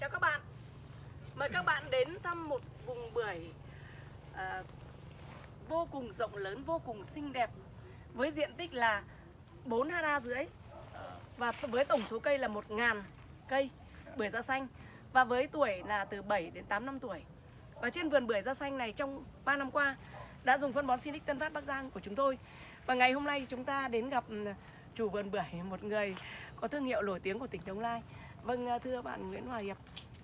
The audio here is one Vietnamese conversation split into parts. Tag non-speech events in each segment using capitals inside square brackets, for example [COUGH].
Chào các bạn. Mời các bạn đến thăm một vùng bưởi à, vô cùng rộng lớn, vô cùng xinh đẹp Với diện tích là 4 ha rưỡi Và với tổng số cây là 1.000 cây bưởi da xanh Và với tuổi là từ 7 đến 8 năm tuổi. Và trên vườn bưởi da xanh này trong 3 năm qua Đã dùng phân bón Sinic Tân Phát Bắc Giang của chúng tôi. Và ngày hôm nay chúng ta đến gặp ừ, chủ vườn bưởi Một người có thương hiệu nổi tiếng của tỉnh Đồng Nai Vâng à, thưa bạn Nguyễn Hòa Hiệp.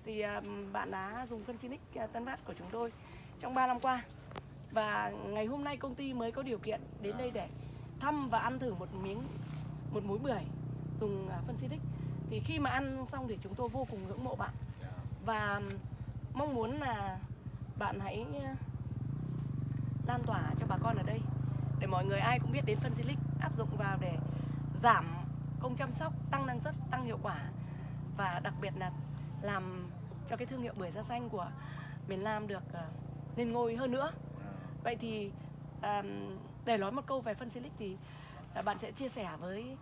Thì à, bạn đã dùng phân Sinic à, Tân Phát của chúng tôi trong 3 năm qua. Và ngày hôm nay công ty mới có điều kiện đến đây để thăm và ăn thử một miếng một múi bưởi dùng phân Sinic thì khi mà ăn xong thì chúng tôi vô cùng ngưỡng mộ bạn. Và mong muốn là bạn hãy lan tỏa cho bà con ở đây để mọi người ai cũng biết đến phân Silic áp dụng vào để giảm công chăm sóc, tăng năng suất, tăng hiệu quả và đặc biệt là làm cho cái thương hiệu bưởi da xanh của miền Nam được ờ, lên ngôi hơn nữa. Vậy thì à, để nói một câu về phân Silic thì à, bạn sẽ chia sẻ với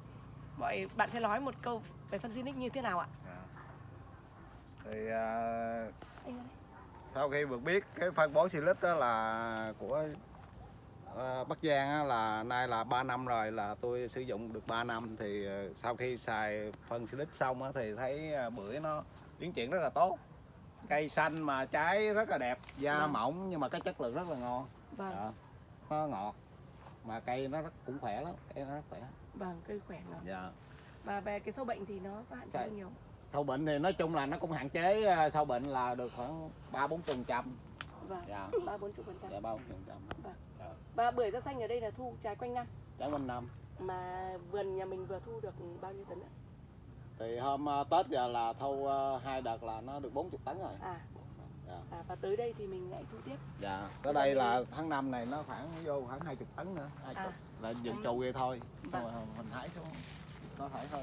mọi bạn sẽ nói một câu về phân Silic như thế nào ạ? thì à, Anh ơi. sau khi được biết cái phân bón Silic đó là của Bắc Giang á, là nay là 3 năm rồi là tôi sử dụng được 3 năm thì à, sau khi xài phân Silic xong á, thì thấy à, bưởi nó tiến triển rất là tốt cây xanh mà trái rất là đẹp da Vâng. mỏng nhưng mà cái chất lượng rất là ngon Vâng, Dạ. nó ngọt mà cây nó rất, cũng khỏe lắm cây nó rất khỏe vâng, cây khỏe lắm. dạ. Và về cái sâu bệnh thì nó có hạn chế Dạ. nhiều. sâu bệnh thì nói chung là nó cũng hạn chế sâu bệnh là được khoảng ba bốn phần trăm Vâng, dạ ba bốn chục phần trăm. dạ ba bốn phần trăm Và bưởi da xanh ở đây là thu trái quanh năm trái quanh năm mà vườn nhà mình vừa thu được bao nhiêu tấn ạ? thì hôm à, tết giờ là thu à, hai đợt là nó được 40 tấn rồi À, dạ à và tới đây thì mình lại thu tiếp. dạ tới đây là tháng năm này nó khoảng vô khoảng 20 tấn nữa 20 À. là dừng trù vậy thôi Vâng. Rồi mình hái xuống có thể thôi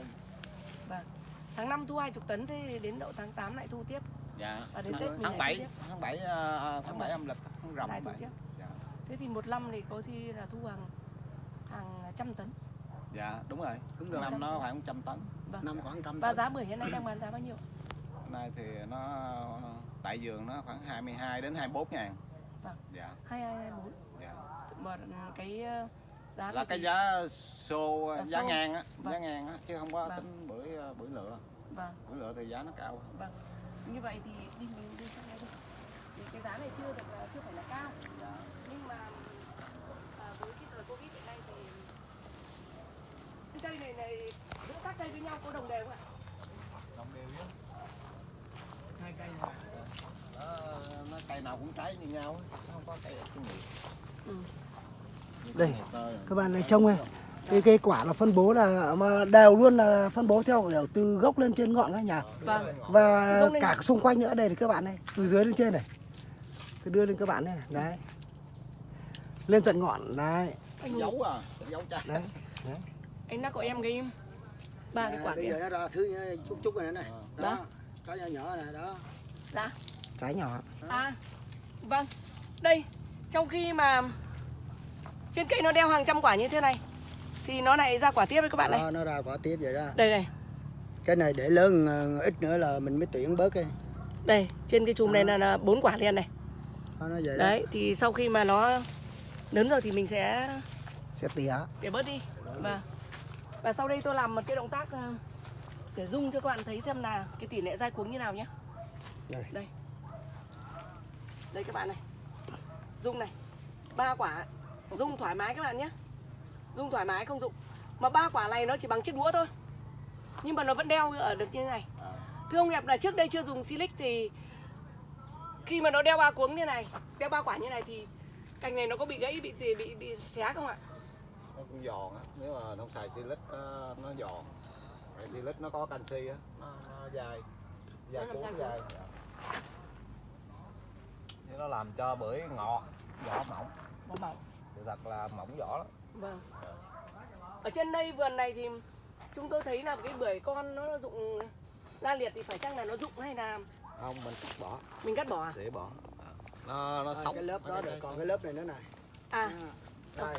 Tháng 5 thu 20 tấn thế đến độ tháng 8 lại thu tiếp. dạ À, đến Tết tháng lại 7 thu tiếp. tháng 7 à, tháng 7 âm lịch tháng rằm lại tháng thu 7 tiếp. Thế thì một năm thì có khi là thu hàng hàng trăm tấn. dạ đúng rồi Đúng rồi. năm nó khoảng 100 tấn Vâng. năm khoảng trăm Và giá bưởi hiện nay đang bán giá bao nhiêu? Hôm nay thì nó tại vườn nó khoảng 22 đến 24 ngàn Vâng. dạ 2224. dạ Mà cái ờ, giá là cái thì- giá xô Là giá xô. ngang á Vâng. giá ngang á chứ không có Vâng. tính bưởi ờ, bưởi lựa Vâng, bưởi lựa thì giá nó cao hơn vâng. Như vậy thì đi mình đi sang đây đi. Thì cái giá này chưa được là chưa phải là cao. dạ. nhưng mà à, với cái thời covid hiện nay thì cái cây này này giữa các cây với nhau có đồng đều không ạ đồng đều chứ hai cây này nó, nó cây nào cũng trái như nhau không có cây cái nhiều Ừ. Đây, cái rồi. các bạn này trông này cái cây quả là phân bố là mà đều luôn là phân bố theo kiểu từ gốc lên trên ngọn các nhà vâng và cả xung quanh nữa đây này các bạn này từ dưới lên trên này từ đưa lên các bạn này. Đấy. Lên tận ngọn đấy. Anh dấu à? Dấu trái đấy anh đã có em cái ba cái quả bây giờ nó ra thứ chút chút này. Này Đó. đó. có nhỏ nhỏ này đó. Dạ. Trái nhỏ. À vâng. Đây trong khi mà trên cây nó đeo hàng trăm quả như thế này thì nó lại ra quả tiếp đấy các bạn này. Đó, nó ra quả tiếp vậy đó. Đây này cái này để lớn ờ, ít nữa là mình mới tuyển bớt cái. Đây trên cái chùm này là, là bốn quả liền này nó vậy đấy thì sau khi mà nó lớn rồi thì mình sẽ sẽ tỉa. để bớt đi. Và và sau đây tôi làm một cái động tác ờ, để dung cho các bạn thấy xem là cái tỷ lệ dai cuống như nào nhé. Đây. đây. Đây các bạn này. Dung này. Ba quả. Dung thoải mái các bạn nhé. Dung thoải mái không dụng. Mà ba quả này nó chỉ bằng chiếc đũa thôi. Nhưng mà nó vẫn đeo ở được như thế này. Thưa ông Hiệp là trước đây chưa dùng silic thì khi mà nó đeo ba cuống như này đeo ba quả như này thì cành này nó có bị gãy bị bị bị, bị xé không ạ nó cũng giòn á nếu mà không xài silic nó, nó giòn Tại silic nó có canxi á nó, nó dai dai Nó cuống. dai Như nó làm cho bưởi ngọt vỏ mỏng Vỏ mỏng. sự thật là mỏng vỏ lắm Vâng. Ở trên đây vườn này thì chúng tôi thấy là cái bưởi con nó dụng la liệt thì phải chăng là nó dụng hay là không mình cắt bỏ. Mình cắt bỏ à? để bỏ. Nó nó Rồi, sống. cái lớp đó rồi còn cái lớp này nữa này. À, đây.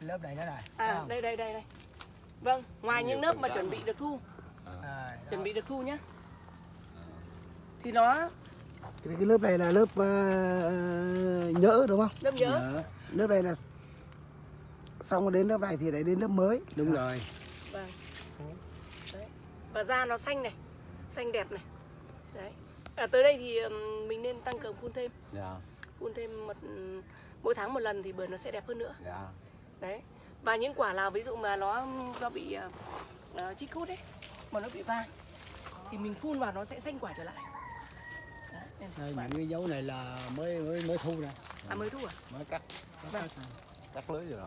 Cái lớp này nữa này à Thấy không? đây đây đây đây. Vâng, ngoài những lớp mà chuẩn bị được thu, À, chuẩn bị được thu nhá. thì nó Thì cái lớp này là lớp ờ, nhỡ đúng không? lớp nhớ Dạ, Lớp này là xong rồi đến lớp này thì lại đến lớp mới. đúng rồi. Vâng. Đấy. Và da nó xanh này xanh đẹp này. Đấy à, tới đây thì mình nên tăng cường phun thêm. Dạ. Phun thêm một mỗi tháng một lần thì bưởi nó sẽ đẹp hơn nữa. Dạ. Đấy. Và những quả nào ví dụ mà nó do bị uh, chích hút ấy mà nó bị vàng thì mình phun vào nó sẽ xanh quả trở lại. Đấy, Đây, những cái dấu này là mới mới mới thu nè. À mới thu à? Mới cắt Vâng. cắt. Lưới rồi.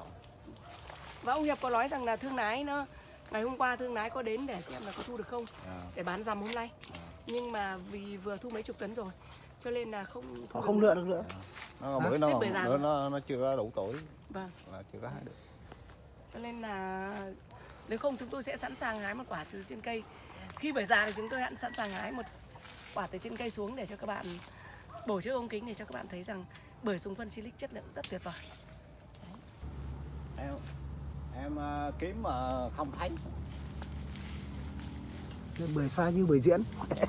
Và ông Hiệp có nói rằng là thương lái nó ngày hôm qua thương lái có đến để xem là có thu được không? Dạ. để bán rằm hôm nay nhưng mà vì vừa thu mấy chục tấn rồi cho nên là không thu Họ được không lựa được nữa. nó Hả? bữa nó nó, nó nó chưa đủ tuổi. Vâng. Là chưa có hái được. Cho nên là nếu không chúng tôi sẽ sẵn sàng hái một quả từ trên cây. Khi bưởi già thì chúng tôi sẵn sàng hái một quả từ trên cây xuống để cho các bạn bổ trước ống kính để cho các bạn thấy rằng bưởi súng phân silic chất lượng rất tuyệt vời. Em em ờ, kiếm mà không thấy bưởi sai như bưởi diễn. [LAUGHS]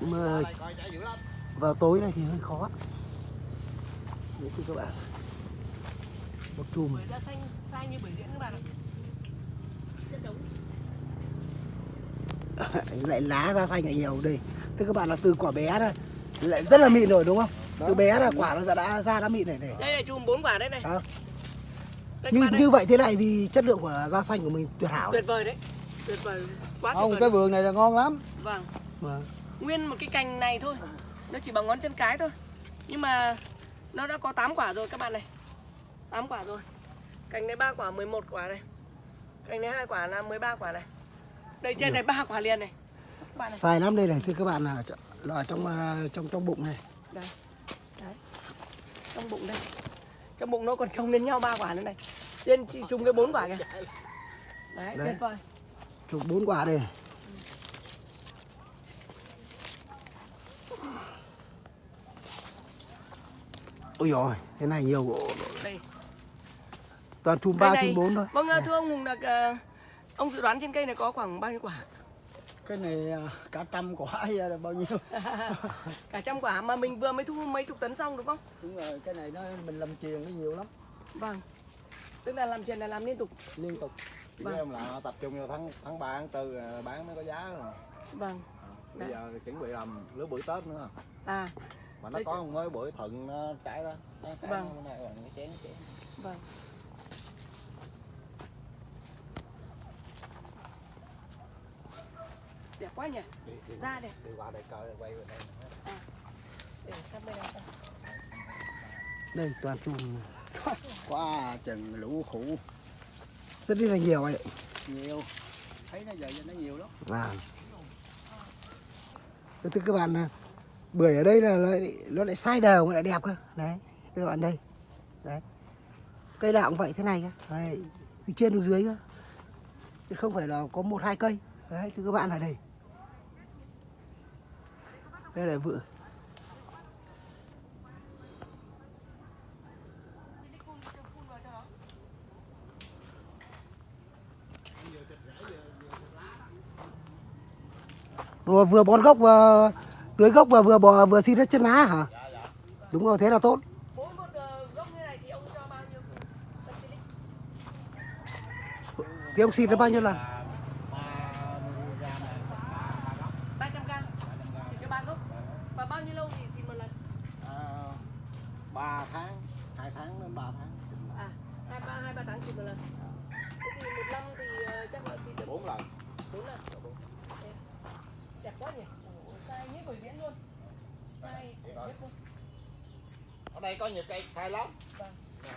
Nhưng mà Đây, coi chả dữ lắm vào tối này thì hơi khó. Đấy thưa các bạn. Một chùm bưởi da xanh sai như bưởi diễn các bạn ạ chất đống [LAUGHS] lại lá ra xanh lại nhiều đây. Thưa các bạn là từ quả bé ra lại rất là mịn rồi đúng không? Từ bé là quả nó đã, đã ra đã mịn này này. đây là chùm bốn quả đây này À, đây như đây. như vậy thế này thì chất lượng của da xanh của mình tuyệt hảo. tuyệt vời đấy tuyệt vời quá không cái vườn này là ngon lắm. Vâng. Vâng. nguyên một cái cành này thôi. Nó chỉ bằng ngón chân cái thôi. Nhưng mà nó đã có 8 quả rồi các bạn này. 8 quả rồi. Cành này 3 quả 11 quả này. Cành này hai quả là 13 quả này. Đây trên này ba quả liền này. Các bạn này. Sai lắm đây này thưa các bạn là, là ở trong à, trong trong bụng này. đây. Đấy. Trong bụng đây. Trong bụng nó còn trồng lên nhau ba quả nữa này. Trên chỉ trùng cái bốn quả kìa. Đấy, Đấy. tuyệt vời Chục bốn quả đây. Ôi rồi, thế này nhiều gỗ. đây. Toàn chùm cây 3 này. chùm 4 thôi. vâng thưa ông Hùng là ông dự đoán trên cây này có khoảng bao nhiêu quả? Cái này à, cả trăm quả là bao nhiêu? [LAUGHS] Cả trăm quả mà mình vừa mới thu mấy chục tấn xong đúng không? Đúng rồi cái này nó mình làm truyền nó nhiều lắm. Vâng. Tức là làm chuyện là làm liên tục? Liên tục Chỉ Vâng. em là tập trung vào tháng tháng 3 tháng 4 là bán mới có giá rồi. Vâng. Bây Đấy. giờ thì chuẩn bị làm lứa bưởi tết nữa. À. Mà nó Đây có mới bưởi thuận nó trái đó. Nó trái Vâng. nó này rồi cái chén chén. Vâng. Đẹp quá nhỉ. Đi, đi, ra đẹp. Đi qua đây coi quay về đây. Để sang bên này xem. Đây toàn chùm. Quá chừng lũ khủ rất là nhiều ấy. nhiều thấy nó giờ nó nhiều lắm À. Thưa các bạn là bưởi ở đây là lại, nó lại sai đều mà lại đẹp cơ. Đấy, thưa các bạn đây. Đấy. Cây nào cũng vậy thế này cơ. Đấy. Từ trên xuống dưới cơ. Chứ không phải là có một hai cây. Đấy, thưa các bạn là đây. Đây là vựa. Rồi vừa bón gốc vừa tưới gốc và vừa bò vừa xịt hết chân lá hả? Đúng rồi, thế là tốt. mỗi một ờ, gốc như này thì ông cho bao nhiêu phân silic Thì ông xịt nó bao nhiêu lần? 300 gram xịt cho ba gốc và bao nhiêu lâu thì xịt một lần à, 3 tháng 2 tháng đến 3 tháng à hai ba hai ba tháng xịt một lần thế thì một năm thì ờ, chắc là xịt được 4 lần bốn lần Thế. đẹp quá nhỉ Ủa, sai nhất buổi diễn luôn sai Vậy nhất thôi. luôn ở đây có nhiều cây sai lắm Vâng. Nè,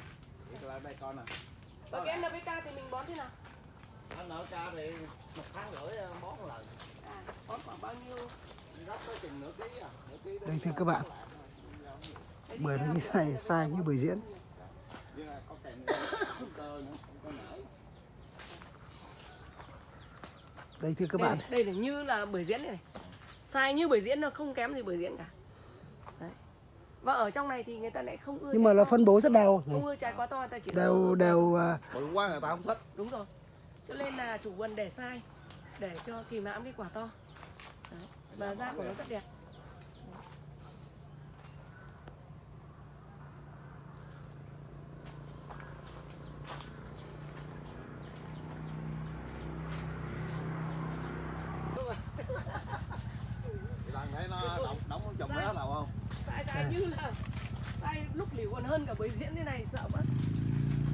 Đây là đây con nè và cái NPK thì mình bón thế nào anh nở ca thì một tháng rưỡi ờ, bón một lần à bón khoảng bao nhiêu gấp tới chừng nửa ký à nửa ký đến Đây thưa các bạn. Bưởi nó như thế này sai như bưởi diễn. Đây thưa các đây, bạn. đây là như là bưởi diễn này, này sai như bưởi diễn nó không kém gì bưởi diễn cả Đấy. và ở trong này thì người ta lại không ưa Nhưng mà là to. phân bố rất đều. không ưa trái quá to người ta chỉ Đều đều à, bự quá người ta không thích đúng rồi cho nên là chủ vườn để sai để cho kìm hãm cái quả to và da của nó rất đẹp Thì bạn thấy nó đóng đóng trong đó nào không sai sai như là sai lúc liễu còn hơn cả bưởi diễn thế này sợ quá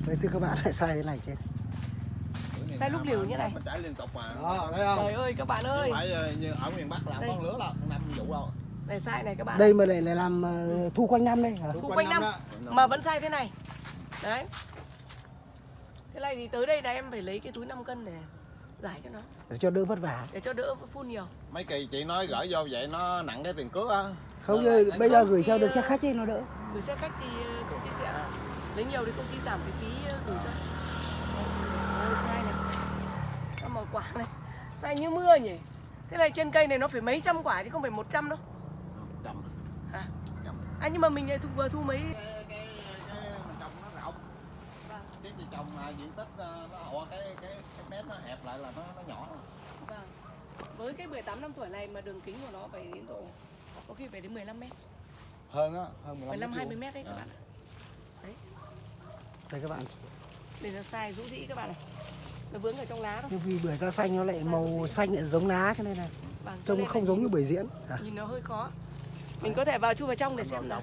đây thưa các bạn lại sai thế này chứ. Sai lúc liều như này. mình chảy liên tục mà. Đó thấy không? Trời ơi các bạn Chứ ơi. phải ờ, như ở miền Bắc làm con lứa là năm vụ đâu. Này sai này các bạn. Đây mà lại lại làm ờ, thu quanh năm đây. Hả Thu quanh năm mà vẫn sai thế này. Đấy. Thế này thì tới đây là em phải lấy cái túi 5 cân để giải cho nó. Để cho đỡ vất vả. Để cho đỡ phun nhiều. Mấy kỳ chị nói gửi vô vậy nó nặng cái tiền cước á. Không Ờ, bây giờ gửi sao được xe khách ấy nó đỡ. gửi xe khách thì ờ, công ty sẽ lấy nhiều thì công ty giảm cái phí ờ, gửi cho Ôi, sai này Sao mà quả này sai như mưa nhỉ thế này trên cây này nó phải mấy trăm quả chứ không phải 100 đâu Chậm. à, à nhưng mà mình lại thu, vừa thu mấy cái cái cái mình trồng nó rộng cái chị trồng là diện tích ờ, nó họ cái cái cái mét nó hẹp lại là nó nó nhỏ Vâng. Với cái 18 năm tuổi này mà đường kính của nó phải đến độ có khi phải đến 15 mét, hơn á hơn 15 15 mét 20 vuông. mét đấy các Dạ. bạn. ạ. Đây các bạn Để nó sai rũ rĩ các bạn này. Nó vướng ở trong lá thôi. nhưng vì bưởi da xanh nó lại màu xanh lại giống lá cho nên là Vâng, cho trông không giống nhìn- như bưởi diễn à, Nhìn nó hơi khó. Mình có thể vào chui vào trong để xem nó. á,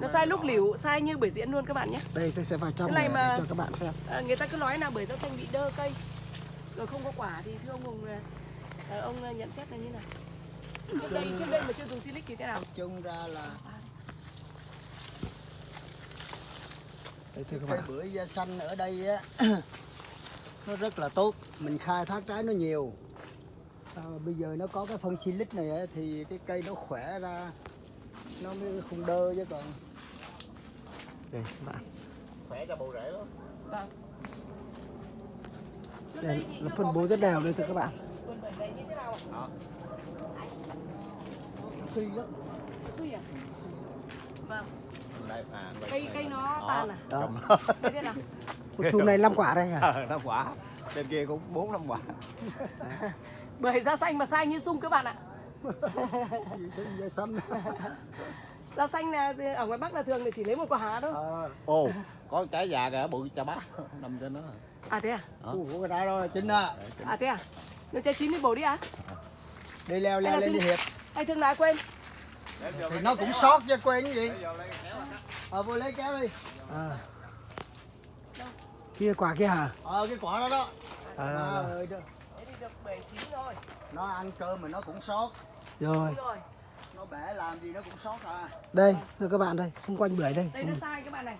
nó sai lúc liễu, sai như bưởi diễn luôn các bạn nhé. đây tôi sẽ vào trong Cái này để, mà- để cho các bạn xem À, người ta cứ nói là bưởi da xanh bị đơ cây. Rồi không có quả thì thưa ông Hùng là à, ông à, nhận xét là như nào? Trước đây trước đây mà chưa dùng silic thì thế nào? chung ra là đây thưa các cái bạn. bưởi da xanh ở đây á [CLEARS THROAT] nó rất là tốt. Mình khai thác trái nó nhiều. À, bây giờ nó có cái phân silic này á, thì cái cây nó khỏe ra nó mới không đơ chứ còn. Đây các bạn. Khỏe cho bộ rễ lắm Vâng. Trước đây chưa phân bố cái rất đều đây thưa các bạn. Đó. Suy lắm Suy à? Vâng. Đây à đây, Cây đây, cây nó Đó, tàn à? đó Thế thế nào? một chùm này 5 quả đây à Ờ, năm quả trên kia cũng bốn năm quả [LAUGHS] Bưởi da xanh mà sai như sung các bạn ạ. da xanh Da xanh là ở ngoài Bắc là thường thì chỉ lấy một quả thôi. à, ồ có trái già kìa bự chà bá nằm trên đó À thế à? Đó. của cái trái đó là chính á À thế à? Nếu trái chín thì bổ đi à? đi leo leo lên đi hiệp Anh thương lái quên. thì nó cũng sót chứ quên cái gì ờ vô lấy kéo đi à. kia quả kia hả ờ cái quả đó đó à, à. Thế thì được bưởi chín rồi. nó ăn cơm mà nó cũng sót rồi nó bẻ làm gì nó cũng sót à đây thưa các bạn đây xung quanh bưởi đây Đây nó sai các bạn này.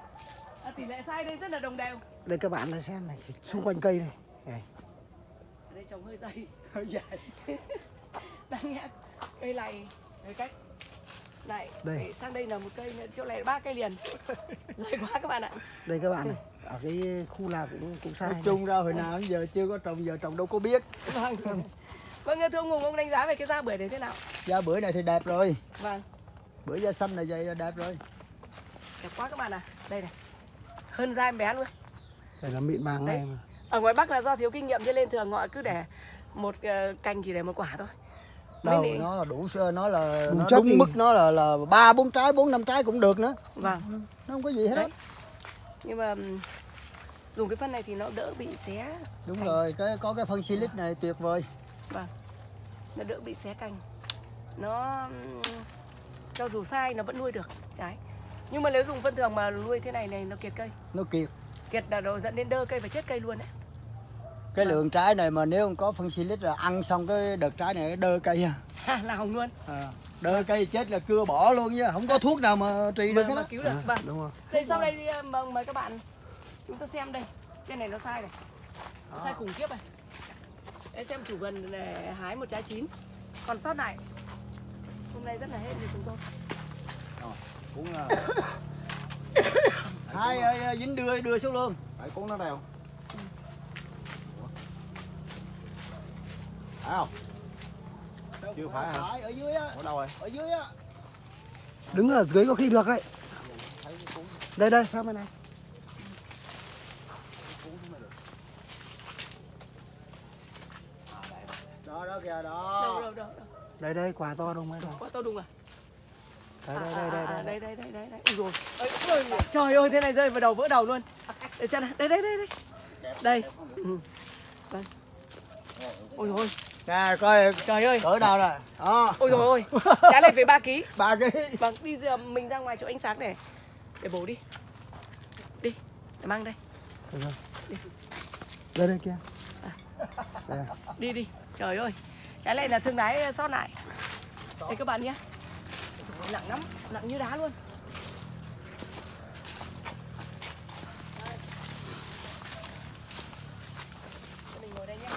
À, tỷ lệ sai đây rất là đồng đều. đây các bạn đây xem này xung quanh cây này, này. Ở đây trồng hơi dày. hơi dài [LAUGHS] Đáng nhẽ cây này hơi cách. Này, Đây. sang đây là một cây chỗ này là ba cây liền. [LAUGHS] Dày quá các bạn ạ. đây các bạn này [LAUGHS] ở cái khu nào cũng cũng sai nói chung ra hồi nào giờ chưa có trồng giờ trồng đâu có biết Vâng. Vâng, thưa ông Hùng, ông đánh giá về cái da bưởi này thế nào? da bưởi này thì đẹp rồi Vâng. bưởi da xanh này vậy là đẹp rồi Đẹp quá các bạn à. Đây này. Hơn da em bé luôn. đây là mịn màng này Đấy. mà Ở ngoài Bắc là do thiếu kinh nghiệm cho nên thường họ cứ để một ờ, cành chỉ để một quả thôi. Đâu nị- nó là đủ sơ nó là Đủ nó đúng thì- mức nó là là ba bốn trái bốn năm trái cũng được nữa Vâng. nó không có gì hết Đấy. Nhưng mà dùng cái phân này thì nó đỡ bị xé, đúng rồi cái có cái phân silic này tuyệt vời nó đỡ bị xé cành. Nó cho dù sai nó vẫn nuôi được trái. Nhưng mà nếu dùng phân thường mà nuôi thế này này nó kiệt cây. nó kiệt Kiệt là nó dẫn đến đơ cây và chết cây luôn đấy. Cái Vâng. lượng trái này mà nếu không có phân silic là ăn xong cái đợt trái này nó đơ cây à. là hỏng luôn. à đơ cây chết là cưa bỏ luôn chứ không có thuốc nào mà trị được Mà, hết mà á cứu được. à, Vâng. đúng không Đây sau đây thì ờ, mời, mời các bạn chúng ta xem đây. Trên này nó sai này. Nó sai khủng khiếp này. Để xem chủ vườn để hái một trái chín. Còn sót lại hôm nay rất là hết thì chúng tôi. cũng là [COUGHS] hai ơi dính đưa đưa xuống luôn phải cuốn nó theo phải không Chưa phải hả? phải ở dưới á ở đâu rồi ở dưới á đứng ở dưới có khi được đấy đây đây sao bên này đó đó kìa Đâu đó đâu đâu. đâu. đây đây quả to đúng rồi Quả to đùng à? đây đây đây đây đây đây đây đây đây đây. Ôi, Trời ơi thế này rơi vào đầu vỡ đầu luôn. Để xem nào. Đây đây đây đây. Đây. Ừ. Đây. Ôi ôi. Nè coi Trời ơi. cỡ nào rồi đó Ôi rồi ôi. Trái này phải 3 kg. ba ký Vâng, đi giờ mình ra ngoài chỗ ánh sáng để để bổ đi. Đi, để mang đây. đây đây kia đây Đi đi. Trời ơi. Trái này là thương lái sót lại. Đây các bạn nhé. Nặng lắm, nặng như đá luôn. Mình ngồi đây nhé.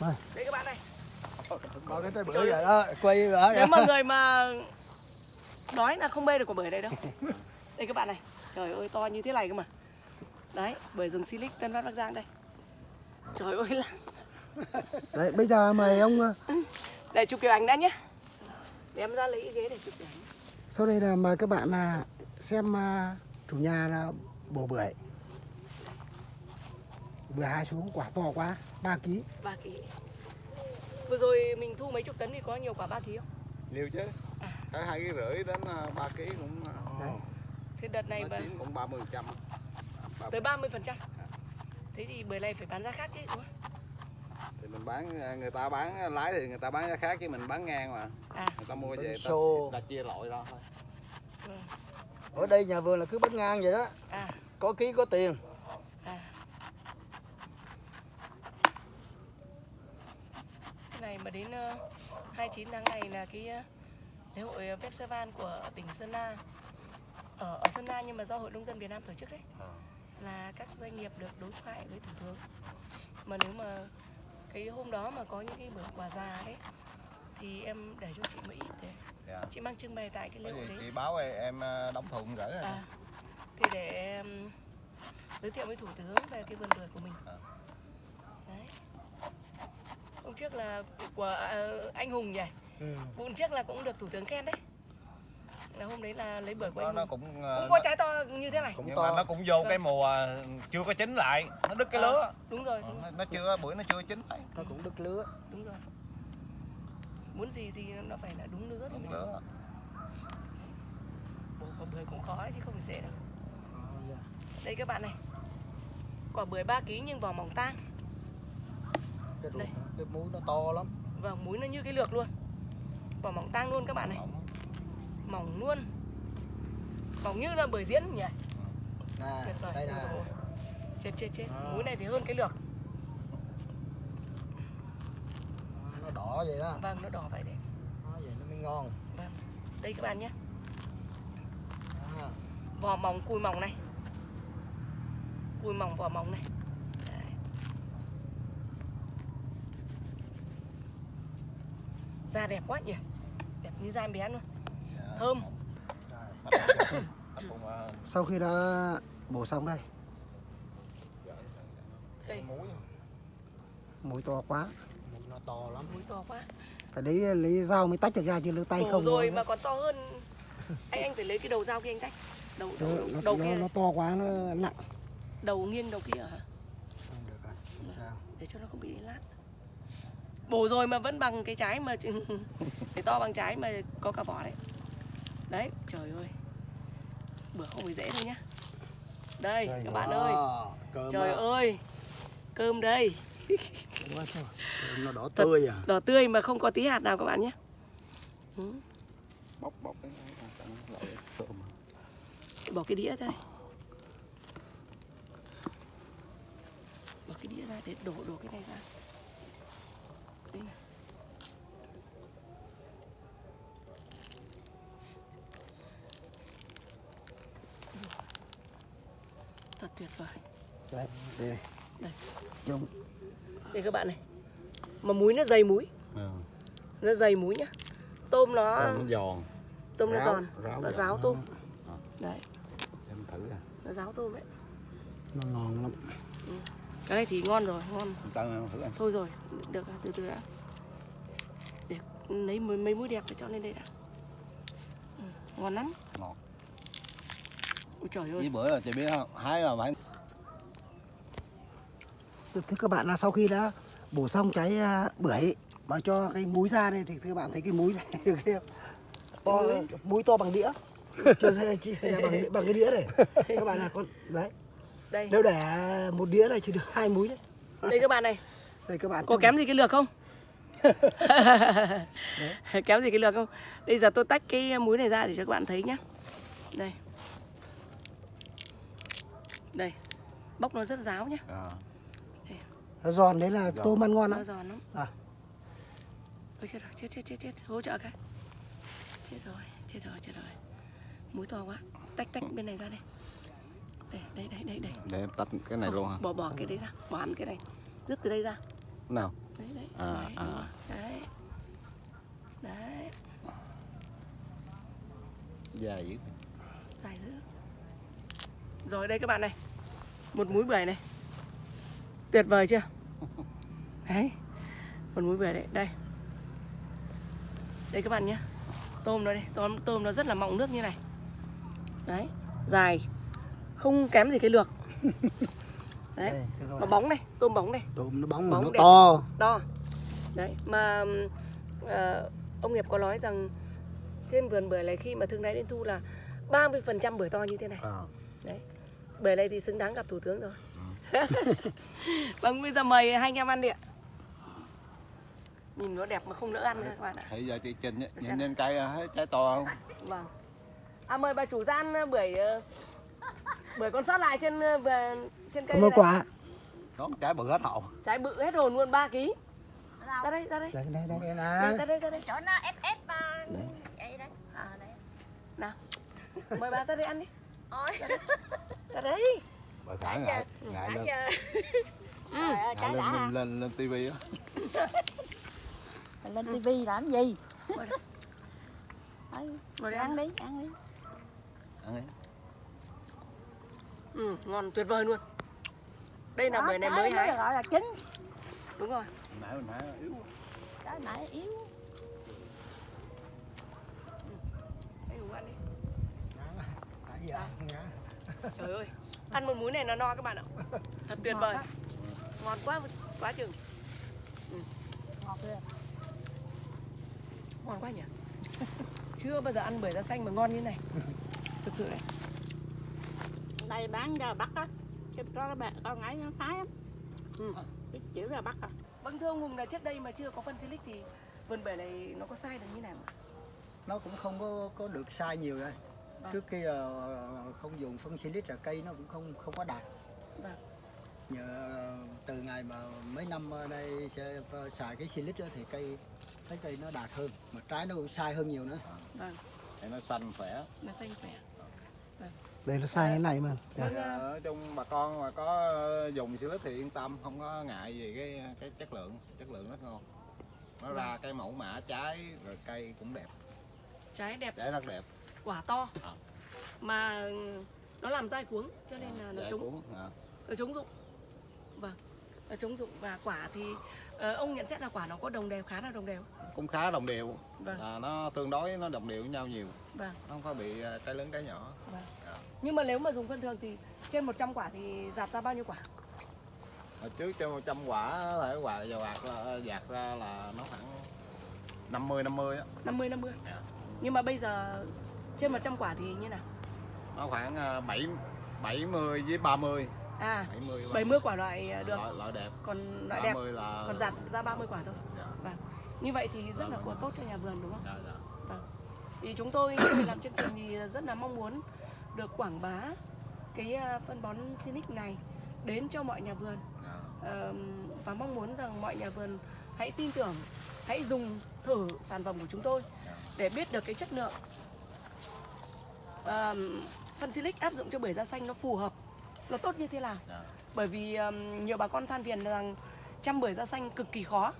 Đây. Đây các bạn này. bao cái trái bưởi Trời rồi đó quay ở Nếu mà người mà đói là không bê được quả bưởi này đâu. [LAUGHS] Đây các bạn này. Trời ơi to như thế này cơ mà. Đấy, bưởi rừng Silic Tân Phát Bắc Giang đây. Trời ơi là đấy bây giờ mời ông ờ, Để chụp kiểu ảnh đã nhé. Để em ra lấy cái ghế để chụp kiểu ảnh. sau đây là mời các bạn là xem ờ, chủ nhà là bổ bưởi bưởi hai xuống quả to quá 3 kg 3 kg. Vừa rồi mình thu mấy chục tấn thì có nhiều quả 3 kg không? nhiều chứ À. cái hai ký rưỡi đến à, ba ký cũng à, Đấy. Thế đợt này mà cũng ba mươi trăm tới 30 phần trăm. Thế thì bưởi này phải bán giá khác chứ đúng không? thì mình bán à, người ta bán lái thì người ta bán giá khác chứ mình bán ngang mà À, người ta mua về Bán ta, ta chia loại ra thôi vâng. ở đây nhà vườn là cứ bắt ngang vậy đó À, có ký có tiền à. Cái này mà đến uh, 29 tháng này là cái ờ, lễ hội ờ, Festival của tỉnh Sơn La. Ở, ở Sơn La nhưng mà do Hội Nông dân Việt Nam tổ chức đấy. Là các doanh nghiệp được đối thoại với thủ tướng. Mà nếu mà cái hôm đó mà có những cái bữa quà già đấy thì em để cho chị Mỹ để dạ. chị mang trưng bày tại cái lễ hội đấy. chị báo em, em à, đóng thùng gửi à. Thì để em giới thiệu với thủ tướng về cái vườn bưởi của mình. À. trước là của à, anh Hùng nhỉ? Ừ. vụ trước là cũng được thủ tướng khen đấy. Là hôm đấy là lấy bưởi của anh nó cũng à, cũng nó, có trái to như thế này. Cũng nhưng to. mà nó cũng vô cái mùa chưa có chín lại. Nó đứt cái À. lứa. đúng rồi Ờ, đúng, nó, nó chưa bữa nó chưa chín lại. Nó cũng đứt lứa. Đúng rồi. Muốn gì gì nó phải là đúng lứa đúng lứa. Bổ quả bưởi cũng khó đấy chứ không phải dễ đâu. Dạ. đây các bạn này. Quả bưởi 3 kg nhưng vỏ mỏng tang cái ruột nó- cái muối nó to lắm. Và múi nó như cái lược luôn. Vỏ mỏng tang luôn các bạn này. Mỏng. Luôn. Mỏng như là bưởi diễn nhỉ? Nè tuyệt vời đây nè. chết chết chết. À. múi này thì hơn cái lược. Nó đỏ vậy đó. Vâng nó đỏ vậy đấy. Nó vậy nó mới ngon. Vâng. Đây các bạn nhé. À. vỏ mỏng cùi mỏng này. Cùi mỏng vỏ mỏng này Đấy. Da đẹp quá nhỉ. Đẹp như da em bé luôn. Thơm. Sau khi đã bổ xong đây. Đây. Mũi to quá. Nó to lắm. Múi to quá. Phải lấy lấy dao mới tách được ra chứ lấy tay Bổ không rồi nó- mà còn to hơn. Anh anh phải lấy cái đầu dao kia anh tách. Đầu đầu, nó, đầu, nó, đầu nó, kia. nó to quá nó nặng đầu nghiêng đầu kia hả? Không được rồi không sao. Để cho nó không bị lát bổ rồi mà vẫn bằng cái trái mà để [LAUGHS] to bằng trái mà có cả vỏ đấy. Đấy trời ơi. Bữa không phải dễ đâu nhá. Đây Đây, các bạn ơi. cơm trời đó. ơi cơm đây. Nó đỏ tươi à. đỏ tươi mà không có tí hạt nào các bạn nhé. Ừ, bóc bóc cái loại tôm bỏ cái đĩa ra đây. Bỏ cái đĩa ra để đổ đổ cái này ra tuyệt vời. Đấy đây. Đây. Trông đây các bạn này. Mà muối nó dày muối. Nó dày muối nhá. Tôm nó nó giòn. Tôm nó ráo- giòn. ráo nó ráo tôm. Ờ. đấy. Em thử à. Nó ráo tôm đấy nó ngon lắm. Cái này thì ngon rồi ngon. Tao thử ăn thôi rồi được rồi, từ từ đã. Để lấy mấy, mấy muối đẹp để cho lên đây đã. Ừ, ngon lắm ôi trời ơi. Bữa là chị biết không? Hái là phải thưa các bạn là sau khi đã bổ xong cái à, bưởi mà cho cái múi ra đây thì các bạn thấy cái múi này [LAUGHS] được không? to múi to bằng đĩa. Cho ra chi- [LAUGHS] bằng bằng cái đĩa này. Các bạn là con đấy. Đây. Nếu để một đĩa này chỉ được hai múi đấy. Đây các bạn này. Đây các bạn có kém gì cái lược không? [LAUGHS] Kém gì cái lược không? Bây giờ tôi tách cái muối này ra để cho các bạn thấy nhé đây đây bóc nó rất ráo nhé À. nó giòn đấy là tôm ăn ngon nó lắm giòn lắm. À. ôi chết rồi chết chết chết chết. Hỗ trợ cái. Chết rồi chết rồi chết rồi. Muối to quá. Tách tách bên này ra đây. Đây đây đây đây đây. Để em tách cái này luôn hả? Bỏ bỏ cái đấy ra. Bỏ hẳn cái này. Dứt từ đây ra. Nào? Đấy đấy. À, đấy, à. đấy. Đấy. Dài dữ. Dài dữ. Rồi đây các bạn này một múi bưởi này. Tuyệt vời chưa? [LAUGHS] Đấy. Một múi bưởi đấy đây. Đây các bạn nhé. Tôm nó đây. Tôm tôm nó rất là mọng nước như này. Đấy. Dài. Không kém gì cái lược [LAUGHS] đấy. Mà bóng này. Tôm bóng này. Tôm nó bóng mà Bóng nó đẹp. to. To. Đấy. Mà ờ, ông nghiệp có nói rằng trên vườn bưởi này khi mà thương lái đến thu là 30% bưởi to như thế này. Ờ. đấy bưởi này thì xứng đáng gặp thủ tướng rồi. [LAUGHS] Vâng bây giờ mời hai anh em ăn đi ạ. Nhìn nó đẹp mà không nỡ ăn nữa các bạn ạ. Thấy giờ chị Trình ấy, nhìn lên cây thấy trái to không? Vâng. À mời bà chủ gian ờ, bưởi ờ, bưởi còn sót lại trên ờ, trên cây ơn quả. Có trái bự hết hậu trái bự hết hồn luôn 3 kg ra đây ra đây. Đây đây đây đây là ra đây ra đây. Chỗ nó ép ép đấy. À đấy nào mời bà ra đây ăn đi ôi. Ra đây bà khả ngại ngại lên. giờ. [LAUGHS] Ừ. ngại lên đã lên lên, lên tivi á. Lên tivi làm gì? Đây. Ăn đi ăn đi. Ăn đi. Ừ, ngon tuyệt vời luôn. Đây là bưởi này mới hái gọi là chín đúng rồi. Nãy mình hái yếu trái nãy yếu Anh Hùng ăn đi dạ. Trời ơi ăn một múi này nó no các bạn ạ. Thật tuyệt vời. ngon quá quá chừng. Ngọt ghê ngon quá nhỉ? Chưa bao giờ ăn bưởi da xanh mà ngon như này. Thực sự đấy đây bán ra bắt á. Chứ có bạn con ấy nó phái lắm. Ừ. Chịu ra bắt à. Vâng thưa ông Hùng là trước đây mà chưa có phân silic thì vườn bưởi này nó có sai được như nào ạ? nó cũng không có có được sai nhiều đây Vâng. trước khi ờ, không dùng phân silic là cây nó cũng không không có đạt. Vâng. Nhờ từ ngày mà mấy năm ở đây sẽ xài cái silic thì cây thấy cây nó đạt hơn mà trái nó cũng sai hơn nhiều nữa. Vâng. Thì nó xanh khỏe. Nó xanh khỏe. Đây nó sai thế này mà. Vâng à, ở trong bà con mà có dùng silic thì yên tâm không có ngại gì cái cái chất lượng chất lượng rất ngon. Nó ra cái mẫu mã trái rồi cây cũng đẹp. Trái đẹp. Trái rất đẹp quả to. À. mà nó làm dai cuống cho nên là nó chống à. nó chống dụng. Vâng nó chống dụng. Và quả thì ờ, ông nhận xét là quả nó có đồng đều khá là đồng đều. Cũng khá đồng đều. Vâng. Là nó tương đối nó đồng đều với nhau nhiều. Vâng. Nó không có bị ờ, trái lớn trái nhỏ. Vâng. Nhưng mà nếu mà dùng phân thường thì trên 100 quả thì dạt ra bao nhiêu quả? Hồi trước cho 100 quả thể quả dầu là dạt ra là nó khoảng 50 50 á. 50 50 Dạ. nhưng mà bây giờ trên 100 quả thì như nào? Nó khoảng ờ, 7 70 với 30 à 70 là 70 quả loại ờ, được. Loại, loại đẹp. Còn loại đẹp. 30 là còn dạt ra 30 quả thôi. Dạ. vâng. Như vậy thì rất là tốt cho nhà vườn đúng không? Dạ, dạ. Vâng. Thì chúng tôi làm chương trình thì rất là mong muốn được quảng bá cái à, phân bón Sinic này đến cho mọi nhà vườn. Dạ. Và mong muốn rằng mọi nhà vườn hãy tin tưởng, hãy dùng thử sản phẩm của chúng tôi để biết được cái chất lượng. Ờm, phân Silic áp dụng cho bưởi da xanh nó phù hợp, nó tốt như thế nào? Dạ. Bởi vì ờm, nhiều bà con than phiền rằng chăm bưởi da xanh cực kỳ khó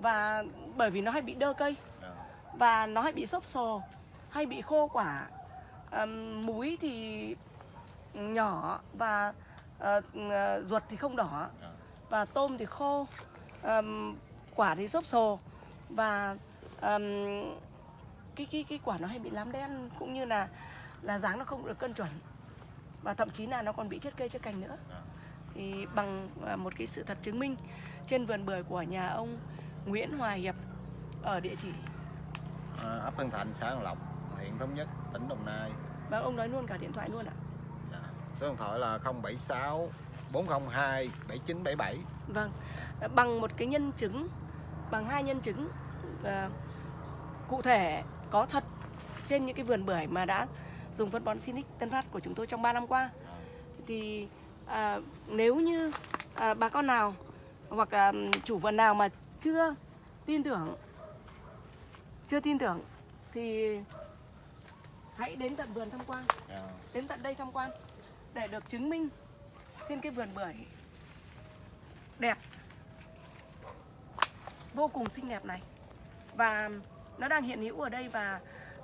và bởi vì nó hay bị đơ cây Dạ. và nó hay bị xốp sồ hay bị khô quả Ờm, múi thì nhỏ và ờ, ruột thì không đỏ Dạ. và tôm thì khô Ờm, quả thì xốp sồ và ờm, cái cái cái quả nó hay bị lám đen cũng như là là dáng nó không được cân chuẩn và thậm chí là nó còn bị chết cây chết cành nữa thì bằng à, một cái sự thật chứng minh trên vườn bưởi của nhà ông Nguyễn Hòa Hiệp ở địa chỉ À, ấp Tân Thành, xã An Lộc, huyện Thống Nhất, tỉnh Đồng Nai. và ông nói luôn cả điện thoại luôn ạ. Dạ. Số điện thoại là 076 402 7977. Vâng, à, bằng một cái nhân chứng, bằng hai nhân chứng à, cụ thể có thật trên những cái vườn bưởi mà đã dùng phân bón Sinic Tân Phát của chúng tôi trong 3 năm qua. Thì à, nếu như à, bà con nào hoặc là chủ vườn nào mà chưa tin tưởng chưa tin tưởng thì hãy đến tận vườn tham quan. Dạ. đến tận đây tham quan để được chứng minh trên cái vườn bưởi đẹp vô cùng xinh đẹp này. Và nó đang hiện hữu ở đây và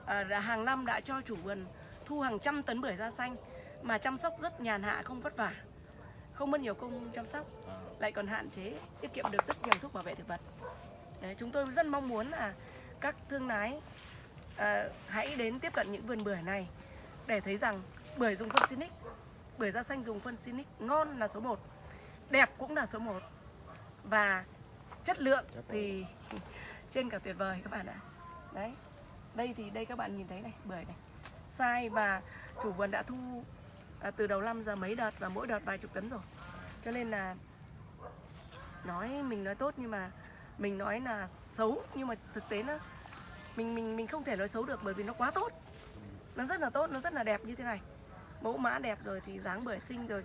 à, hàng năm đã cho chủ vườn thu hàng trăm tấn bưởi da xanh mà chăm sóc rất nhàn hạ không vất vả. Không mất nhiều công chăm sóc À. lại còn hạn chế tiết kiệm được rất nhiều thuốc bảo vệ thực vật. Đấy, chúng tôi rất mong muốn là các thương lái à, hãy đến tiếp cận những vườn bưởi này để thấy rằng bưởi dùng phân Sinic bưởi da xanh dùng phân Sinic ngon là số 1 đẹp cũng là số 1 và chất lượng. thì [LAUGHS] trên cả tuyệt vời các bạn ạ. Đấy đây thì đây các bạn nhìn thấy này bưởi này sai và chủ vườn đã thu à, từ đầu năm giờ mấy đợt và mỗi đợt vài chục tấn rồi. Cho nên là nói mình nói tốt nhưng mà mình nói là xấu nhưng mà thực tế nó mình mình mình không thể nói xấu được bởi vì nó quá tốt. Nó rất là tốt nó rất là đẹp như thế này. Mẫu mã đẹp rồi thì dáng bưởi xinh rồi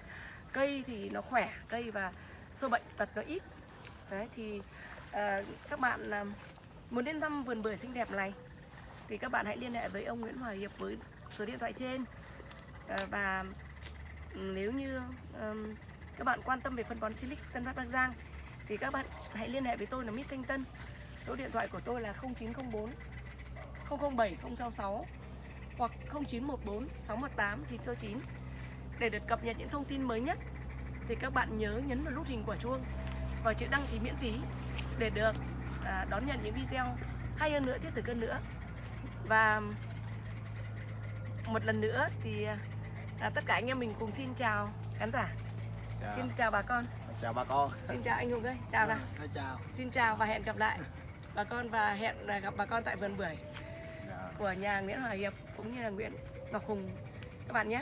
cây thì nó khỏe cây và sâu bệnh tật nó ít. Đấy thì à, các bạn à, muốn đến thăm vườn bưởi xinh đẹp này thì các bạn hãy liên hệ với ông Nguyễn Hòa Hiệp với số điện thoại trên. Ờ, và ừ, nếu như um, các bạn quan tâm về phân bón Silic Tân Phát Bắc Giang thì các bạn hãy liên hệ với tôi là Mít Thanh Tân. Số điện thoại của tôi là 0904 007 066 hoặc 0914 618 969 để được cập nhật những thông tin mới nhất. Thì các bạn nhớ nhấn vào nút hình quả chuông và chữ đăng ký miễn phí để được à, đón nhận những video hay hơn nữa thiết thực hơn nữa và một lần nữa thì à, tất cả anh em mình cùng xin chào khán giả. Dạ. xin chào bà con. Chào bà con. xin chào anh Hùng ơi. Chào nào. Thôi chào. Xin chào và hẹn gặp lại bà con và hẹn là gặp bà con tại vườn bưởi Dạ. của nhà Nguyễn Hòa Hiệp cũng như là Nguyễn Ngọc Hùng. Các bạn nhé